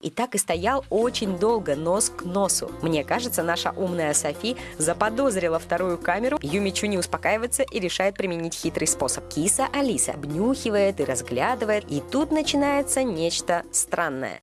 И так и стоял очень долго, нос к носу. Мне кажется, наша умная Софи заподозрила вторую камеру. Юмичу не успокаивается и решает применить хитрый способ. Киса Алиса обнюхивает и разглядывает, и тут начинается нечто странное.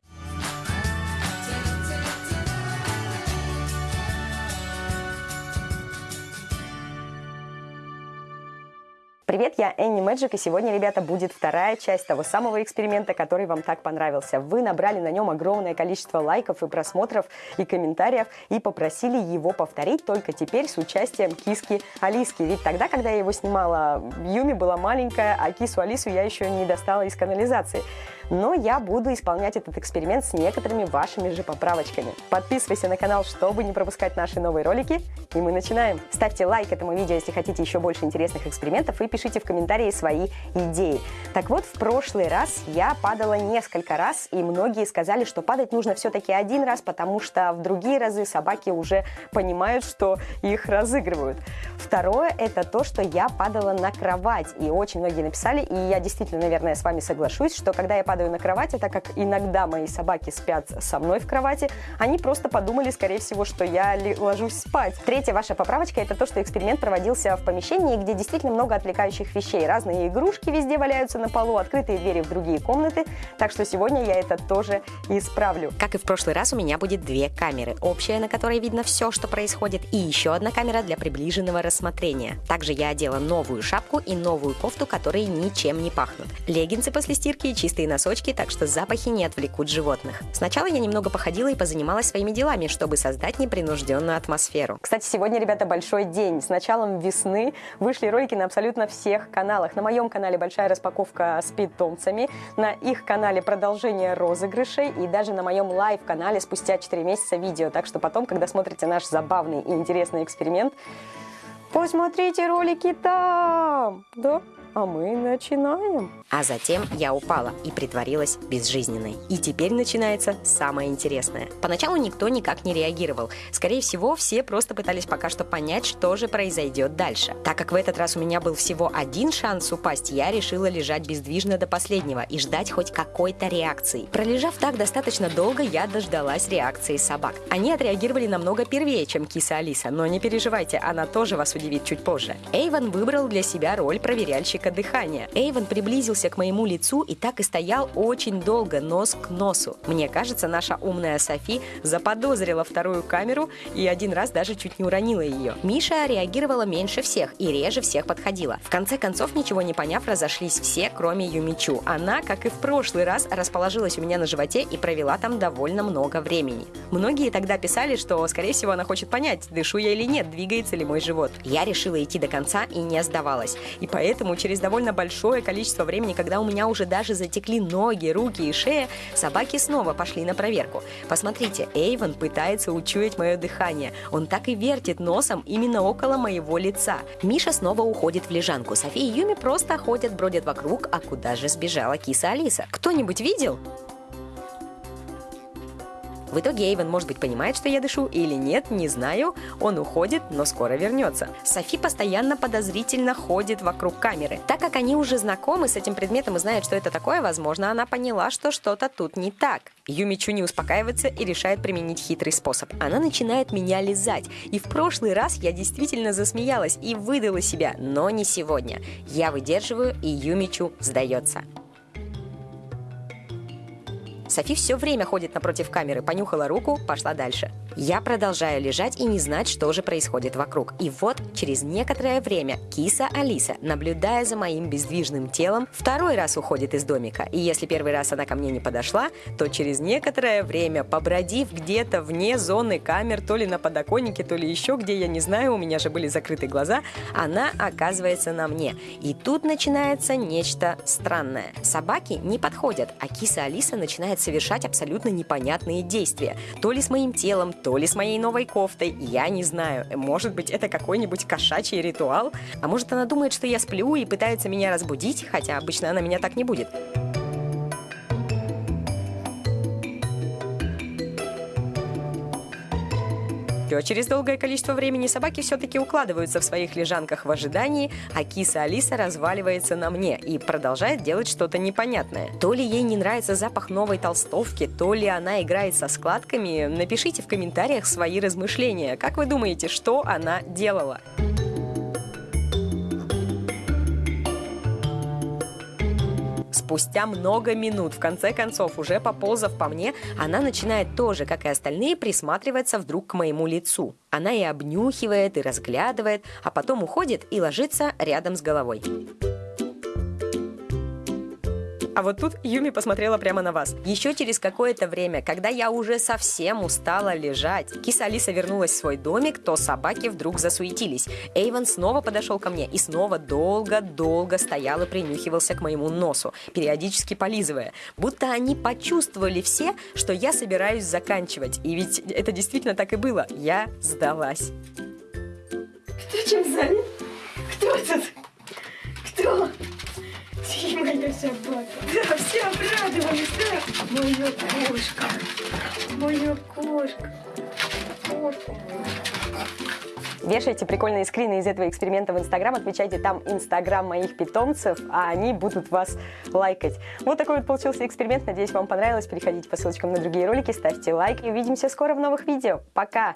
Привет, я Энни Мэджик, и сегодня, ребята, будет вторая часть того самого эксперимента, который вам так понравился. Вы набрали на нем огромное количество лайков и просмотров и комментариев и попросили его повторить только теперь с участием киски Алиски. Ведь тогда, когда я его снимала, Юми была маленькая, а кису Алису я еще не достала из канализации но я буду исполнять этот эксперимент с некоторыми вашими же поправочками. Подписывайся на канал, чтобы не пропускать наши новые ролики, и мы начинаем. Ставьте лайк этому видео, если хотите еще больше интересных экспериментов, и пишите в комментарии свои идеи. Так вот, в прошлый раз я падала несколько раз, и многие сказали, что падать нужно все-таки один раз, потому что в другие разы собаки уже понимают, что их разыгрывают. Второе – это то, что я падала на кровать, и очень многие написали, и я действительно, наверное, с вами соглашусь, что когда я падаю падаю на кровати, так как иногда мои собаки спят со мной в кровати, они просто подумали, скорее всего, что я ложусь спать. Третья ваша поправочка – это то, что эксперимент проводился в помещении, где действительно много отвлекающих вещей. Разные игрушки везде валяются на полу, открытые двери в другие комнаты, так что сегодня я это тоже исправлю. Как и в прошлый раз, у меня будет две камеры. Общая, на которой видно все, что происходит, и еще одна камера для приближенного рассмотрения. Также я одела новую шапку и новую кофту, которые ничем не пахнут. Леггинсы после стирки и чистые носки носочки, так что запахи не отвлекут животных. Сначала я немного походила и позанималась своими делами, чтобы создать непринужденную атмосферу. Кстати, сегодня, ребята, большой день. С началом весны вышли ролики на абсолютно всех каналах. На моем канале большая распаковка с питомцами, на их канале продолжение розыгрышей и даже на моем live -канале спустя 4 месяца видео. Так что потом, когда смотрите наш забавный и интересный эксперимент, посмотрите ролики там, да? А мы начинаем. А затем я упала и притворилась безжизненной. И теперь начинается самое интересное. Поначалу никто никак не реагировал. Скорее всего, все просто пытались пока что понять, что же произойдет дальше. Так как в этот раз у меня был всего один шанс упасть, я решила лежать бездвижно до последнего и ждать хоть какой-то реакции. Пролежав так достаточно долго, я дождалась реакции собак. Они отреагировали намного первее, чем киса Алиса, но не переживайте, она тоже вас удивит чуть позже. Эйвен выбрал для себя роль проверяльщика дыхания. Эйвен приблизился к моему лицу и так и стоял очень долго, нос к носу. Мне кажется, наша умная Софи заподозрила вторую камеру и один раз даже чуть не уронила ее. Миша реагировала меньше всех и реже всех подходила. В конце концов, ничего не поняв, разошлись все, кроме Юмичу. Она, как и в прошлый раз, расположилась у меня на животе и провела там довольно много времени. Многие тогда писали, что, скорее всего, она хочет понять, дышу я или нет, двигается ли мой живот. Я решила идти до конца и не сдавалась. И поэтому через довольно большое количество времени, когда у меня уже даже затекли ноги, руки и шея, собаки снова пошли на проверку. Посмотрите, Эйвен пытается учуять мое дыхание. Он так и вертит носом именно около моего лица. Миша снова уходит в лежанку. София и Юми просто ходят, бродят вокруг, а куда же сбежала киса Алиса? Кто-нибудь видел? В итоге Эйвен, может быть, понимает, что я дышу или нет, не знаю. Он уходит, но скоро вернется. Софи постоянно подозрительно ходит вокруг камеры. Так как они уже знакомы с этим предметом и знают, что это такое, возможно, она поняла, что что-то тут не так. Юмичу не успокаивается и решает применить хитрый способ. Она начинает меня лизать. И в прошлый раз я действительно засмеялась и выдала себя, но не сегодня. Я выдерживаю, и Юмичу сдается. Софи все время ходит напротив камеры, понюхала руку, пошла дальше. Я продолжаю лежать и не знать, что же происходит вокруг. И вот, через некоторое время, киса Алиса, наблюдая за моим бездвижным телом, второй раз уходит из домика. И если первый раз она ко мне не подошла, то через некоторое время, побродив где-то вне зоны камер, то ли на подоконнике, то ли еще где, я не знаю, у меня же были закрыты глаза, она оказывается на мне. И тут начинается нечто странное. Собаки не подходят, а киса Алиса начинает начинает совершать абсолютно непонятные действия. То ли с моим телом, то ли с моей новой кофтой, я не знаю. Может быть, это какой-нибудь кошачий ритуал? А может, она думает, что я сплю и пытается меня разбудить, хотя обычно она меня так не будет. Но через долгое количество времени собаки все-таки укладываются в своих лежанках в ожидании, а киса Алиса разваливается на мне и продолжает делать что-то непонятное. То ли ей не нравится запах новой толстовки, то ли она играет со складками. Напишите в комментариях свои размышления. Как вы думаете, что она делала? Спустя много минут, в конце концов, уже поползав по мне, она начинает тоже, как и остальные, присматриваться вдруг к моему лицу. Она и обнюхивает, и разглядывает, а потом уходит и ложится рядом с головой. А вот тут Юми посмотрела прямо на вас. Еще через какое-то время, когда я уже совсем устала лежать, киса Алиса вернулась в свой домик, то собаки вдруг засуетились. Эйвен снова подошел ко мне и снова долго-долго стоял и принюхивался к моему носу, периодически полизывая. Будто они почувствовали все, что я собираюсь заканчивать. И ведь это действительно так и было. Я сдалась. Кто чем занят? Кто тут? Кто? Моя собака. Да, все обрадовались, да? Моя кошка. Моя кошка. Кошка. Вешайте прикольные скрины из этого эксперимента в Инстаграм, отмечайте там Инстаграм моих питомцев, а они будут вас лайкать. Вот такой вот получился эксперимент. Надеюсь, вам понравилось. Переходите по ссылочкам на другие ролики, ставьте лайк и увидимся скоро в новых видео. Пока!